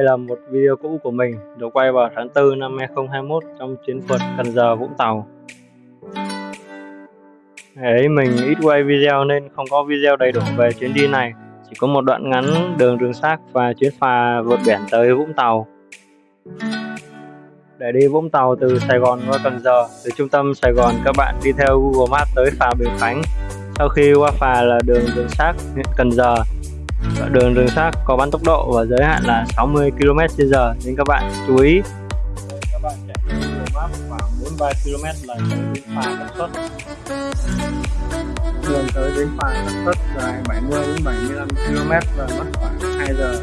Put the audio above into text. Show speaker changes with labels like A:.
A: đây là một video cũ của mình được quay vào tháng 4 năm 2021 trong chuyến phượt Cần Giờ Vũng Tàu. Ngày ấy mình ít quay video nên không có video đầy đủ về chuyến đi này, chỉ có một đoạn ngắn đường rừng xác và chuyến phà vượt biển tới Vũng Tàu. Để đi Vũng Tàu từ Sài Gòn qua Cần Giờ, từ trung tâm Sài Gòn các bạn đi theo Google Maps tới phà Bình Khánh. Sau khi qua phà là đường rừng xác huyện Cần Giờ, đường đường sắt có bắn tốc độ và giới hạn là 60 km/h nên các bạn chú ý. Các bạn chạy Google khoảng 43 km là tới bến phà Tân Xuất đường tới bến phà Tân Xuất dài 70 đến 75 km và mất khoảng 2 giờ.